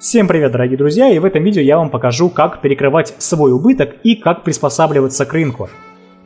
Всем привет, дорогие друзья, и в этом видео я вам покажу, как перекрывать свой убыток и как приспосабливаться к рынку.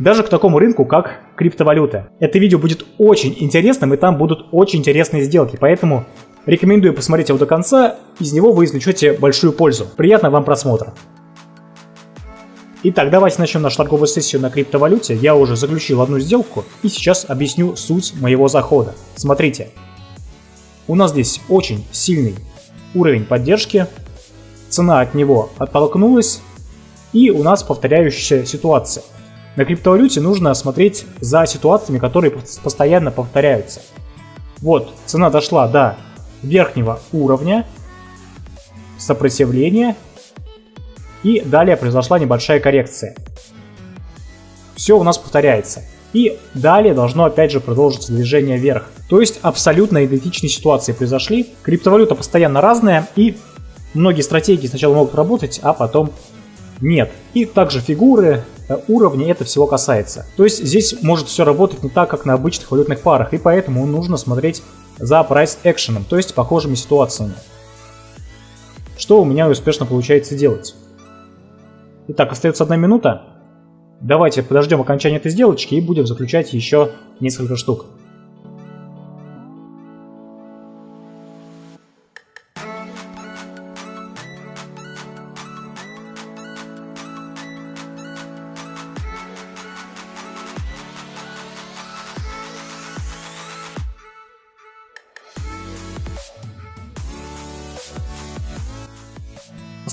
Даже к такому рынку, как криптовалюта. Это видео будет очень интересным, и там будут очень интересные сделки, поэтому рекомендую посмотреть его до конца, из него вы извлечете большую пользу. Приятного вам просмотра. Итак, давайте начнем нашу торговую сессию на криптовалюте. Я уже заключил одну сделку и сейчас объясню суть моего захода. Смотрите, у нас здесь очень сильный уровень поддержки, цена от него оттолкнулась, и у нас повторяющаяся ситуация. На криптовалюте нужно смотреть за ситуациями, которые постоянно повторяются. Вот, цена дошла до верхнего уровня сопротивления, и далее произошла небольшая коррекция. Все у нас повторяется. И далее должно опять же продолжиться движение вверх. То есть абсолютно идентичные ситуации произошли. Криптовалюта постоянно разная и многие стратегии сначала могут работать, а потом нет. И также фигуры, э, уровни, это всего касается. То есть здесь может все работать не так, как на обычных валютных парах, и поэтому нужно смотреть за price action, то есть похожими ситуациями. Что у меня успешно получается делать. Итак, остается одна минута. Давайте подождем окончания этой сделочки и будем заключать еще несколько штук.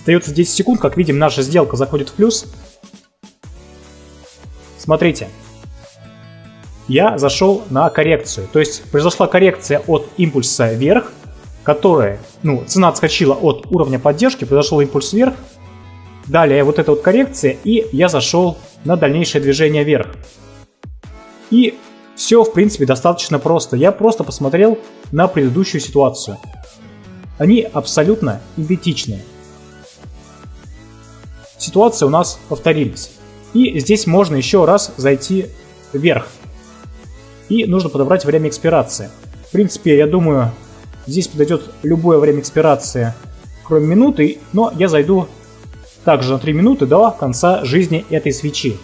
Остается 10 секунд, как видим, наша сделка заходит в плюс. Смотрите, я зашел на коррекцию. То есть произошла коррекция от импульса вверх, которая, ну, цена отскочила от уровня поддержки, произошел импульс вверх. Далее вот эта вот коррекция, и я зашел на дальнейшее движение вверх. И все, в принципе, достаточно просто. Я просто посмотрел на предыдущую ситуацию. Они абсолютно идентичные. Ситуации у нас повторились. И здесь можно еще раз зайти вверх. И нужно подобрать время экспирации. В принципе, я думаю, здесь подойдет любое время экспирации, кроме минуты, но я зайду также на 3 минуты до конца жизни этой свечи.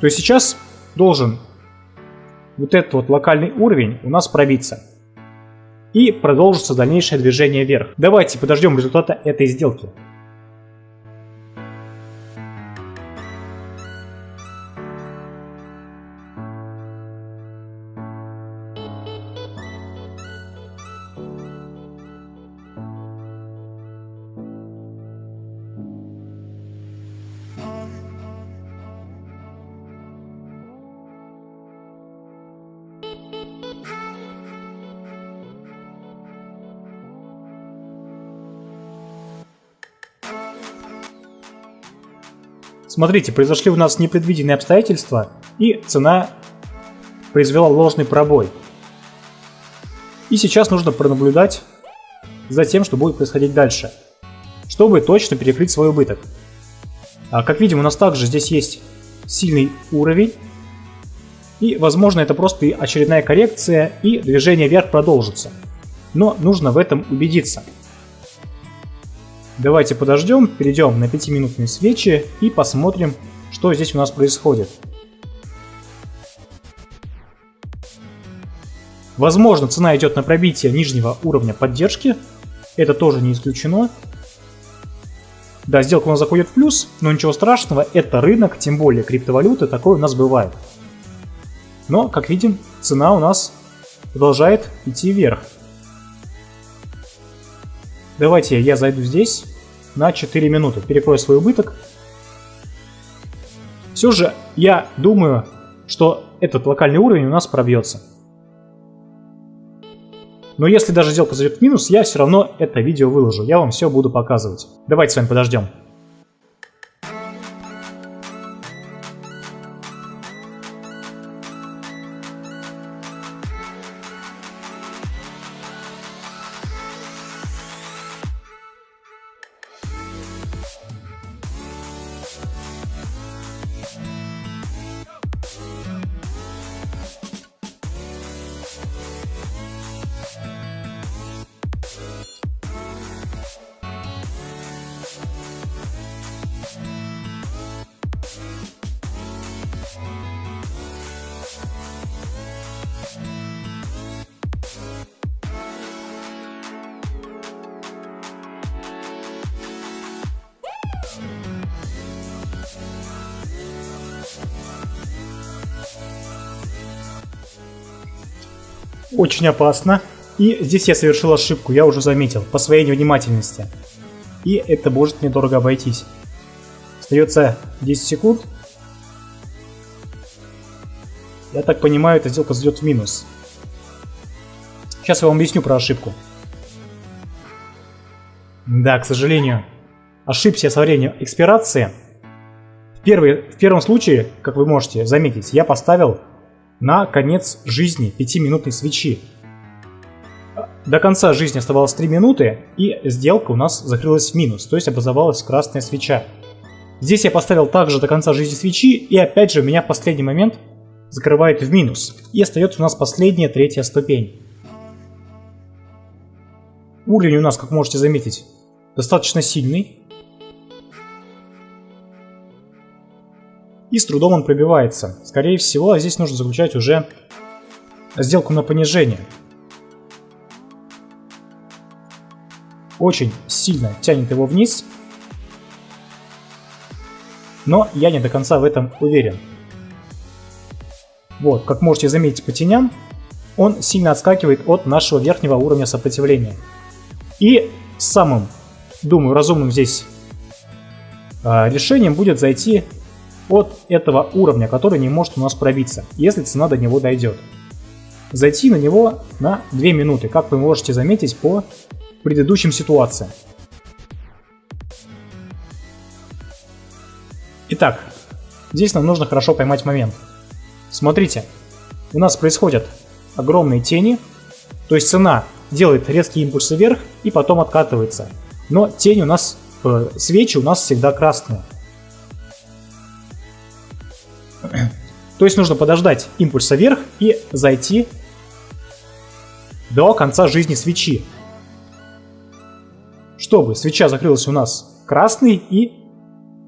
То есть сейчас должен вот этот вот локальный уровень у нас пробиться. И продолжится дальнейшее движение вверх. Давайте подождем результата этой сделки. Смотрите, произошли у нас непредвиденные обстоятельства, и цена произвела ложный пробой. И сейчас нужно пронаблюдать за тем, что будет происходить дальше, чтобы точно перекрыть свой убыток. А как видим, у нас также здесь есть сильный уровень, и, возможно, это просто очередная коррекция, и движение вверх продолжится. Но нужно в этом убедиться. Давайте подождем, перейдем на 5-минутные свечи и посмотрим, что здесь у нас происходит. Возможно, цена идет на пробитие нижнего уровня поддержки. Это тоже не исключено. Да, сделка у нас заходит в плюс, но ничего страшного, это рынок, тем более криптовалюты, такое у нас бывает. Но, как видим, цена у нас продолжает идти вверх. Давайте я зайду здесь на 4 минуты, перекрою свой убыток. Все же я думаю, что этот локальный уровень у нас пробьется. Но если даже сделка зайдет в минус, я все равно это видео выложу. Я вам все буду показывать. Давайте с вами подождем. Очень опасно. И здесь я совершил ошибку, я уже заметил, по своей невнимательности. И это может мне дорого обойтись. Остается 10 секунд. Я так понимаю, эта сделка зайдет в минус. Сейчас я вам объясню про ошибку. Да, к сожалению, ошибся со временем экспирации. В, первый, в первом случае, как вы можете заметить, я поставил на конец жизни 5-минутной свечи. До конца жизни оставалось 3 минуты, и сделка у нас закрылась в минус, то есть образовалась красная свеча. Здесь я поставил также до конца жизни свечи, и опять же меня в последний момент закрывает в минус. И остается у нас последняя третья ступень. Уровень у нас, как можете заметить, достаточно сильный. И с трудом он пробивается. Скорее всего, здесь нужно заключать уже сделку на понижение. Очень сильно тянет его вниз. Но я не до конца в этом уверен. Вот, как можете заметить по теням, он сильно отскакивает от нашего верхнего уровня сопротивления. И самым, думаю, разумным здесь э, решением будет зайти от этого уровня, который не может у нас пробиться, если цена до него дойдет. Зайти на него на 2 минуты, как вы можете заметить по предыдущим ситуациям. Итак, здесь нам нужно хорошо поймать момент. Смотрите, у нас происходят огромные тени, то есть цена делает резкие импульсы вверх и потом откатывается. Но тень у нас, э, свечи у нас всегда красные. То есть нужно подождать импульса вверх и зайти до конца жизни свечи. Чтобы свеча закрылась у нас красной и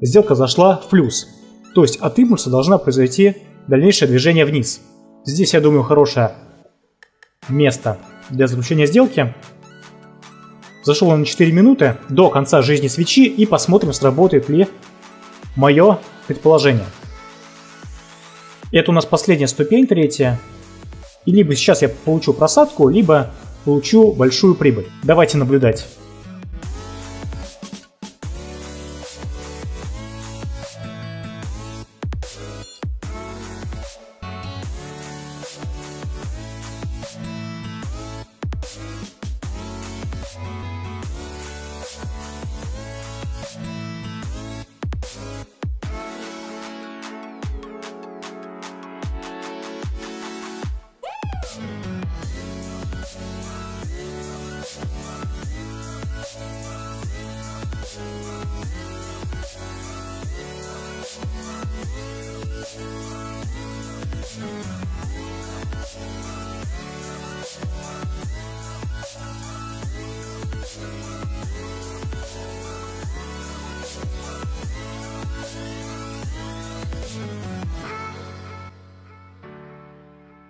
сделка зашла в плюс. То есть от импульса должна произойти дальнейшее движение вниз. Здесь, я думаю, хорошее место для заключения сделки. Зашел он на 4 минуты до конца жизни свечи и посмотрим, сработает ли мое предположение. Это у нас последняя ступень, третья. И либо сейчас я получу просадку, либо получу большую прибыль. Давайте наблюдать.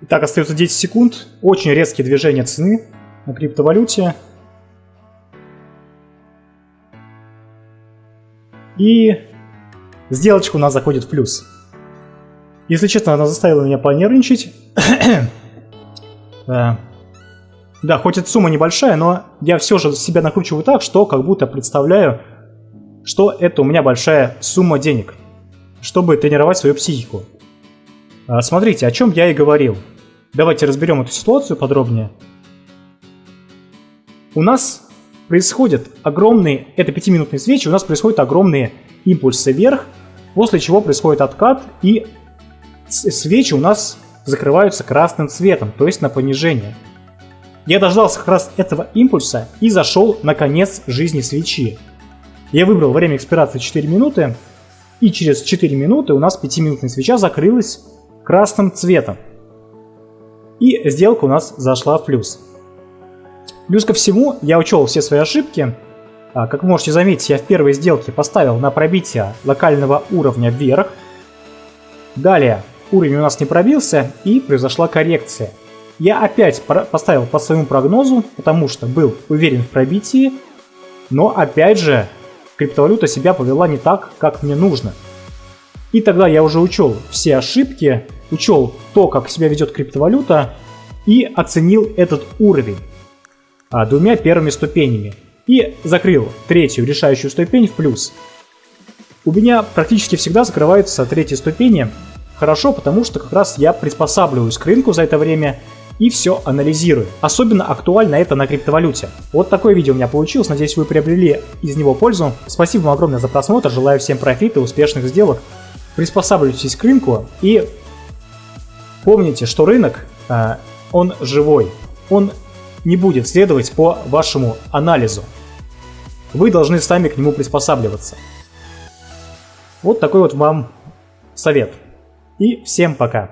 Так, остается 10 секунд. Очень резкие движения цены на криптовалюте. И сделочка у нас заходит в плюс. Если честно, она заставила меня понервничать. да. да, хоть эта сумма небольшая, но я все же себя накручиваю так, что как будто представляю, что это у меня большая сумма денег, чтобы тренировать свою психику. А, смотрите, о чем я и говорил. Давайте разберем эту ситуацию подробнее. У нас происходят огромные, это 5-минутные свечи, у нас происходят огромные импульсы вверх, после чего происходит откат, и свечи у нас закрываются красным цветом, то есть на понижение. Я дождался как раз этого импульса и зашел на конец жизни свечи. Я выбрал время экспирации 4 минуты, и через 4 минуты у нас 5-минутная свеча закрылась красным цветом. И сделка у нас зашла в плюс. Плюс ко всему, я учел все свои ошибки. А, как вы можете заметить, я в первой сделке поставил на пробитие локального уровня вверх. Далее уровень у нас не пробился и произошла коррекция. Я опять поставил по своему прогнозу, потому что был уверен в пробитии, но опять же криптовалюта себя повела не так, как мне нужно. И тогда я уже учел все ошибки, учел то, как себя ведет криптовалюта, и оценил этот уровень а, двумя первыми ступенями и закрыл третью решающую ступень в плюс. У меня практически всегда закрываются третьи ступени хорошо, потому что как раз я приспосабливаюсь к рынку за это время и все анализирую. Особенно актуально это на криптовалюте. Вот такое видео у меня получилось, надеюсь вы приобрели из него пользу. Спасибо вам огромное за просмотр, желаю всем профита, успешных сделок. Приспосабливайтесь к рынку и помните, что рынок, а, он живой, он не будет следовать по вашему анализу. Вы должны сами к нему приспосабливаться. Вот такой вот вам совет. И всем пока.